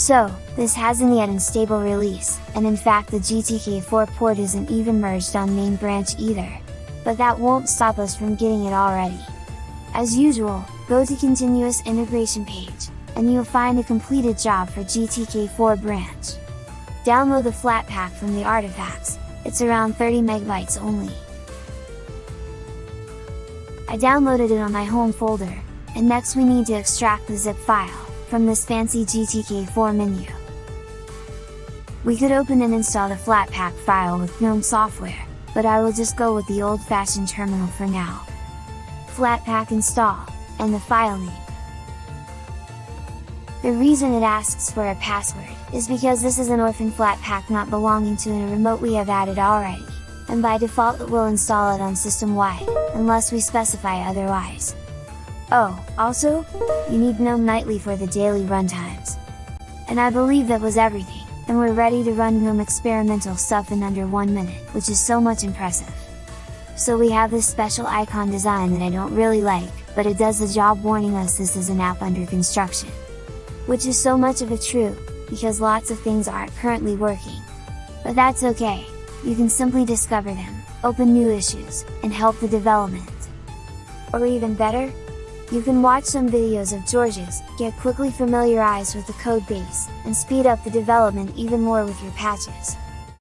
So, this hasn't yet in stable release, and in fact the GTK4 port isn't even merged on main branch either. But that won't stop us from getting it already. As usual, go to continuous integration page, and you'll find a completed job for GTK4 branch. Download the Flatpak from the artifacts, it's around 30 megabytes only. I downloaded it on my home folder, and next we need to extract the zip file, from this fancy GTK4 menu. We could open and install the Flatpak file with GNOME software, but I will just go with the old-fashioned terminal for now. Flatpak install, and the file name. The reason it asks for a password, is because this is an orphan Flatpak not belonging to a remote we have added already, and by default it will install it on system-wide, unless we specify otherwise. Oh, also, you need GNOME Nightly for the daily runtimes. And I believe that was everything, and we're ready to run GNOME experimental stuff in under one minute, which is so much impressive. So we have this special icon design that I don't really like, but it does the job warning us this is an app under construction. Which is so much of a true, because lots of things aren't currently working. But that's okay, you can simply discover them, open new issues, and help the development. Or even better, you can watch some videos of George's, get quickly familiarized with the code base, and speed up the development even more with your patches.